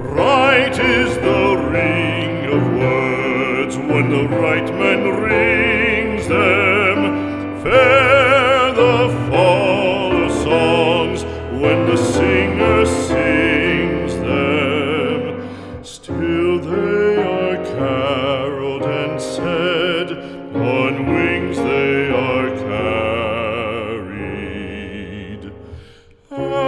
Right is the ring of words when the right man rings them. Fair the fall of songs when the singer sings them. Still they are caroled and said, on wings they are carried. Ah,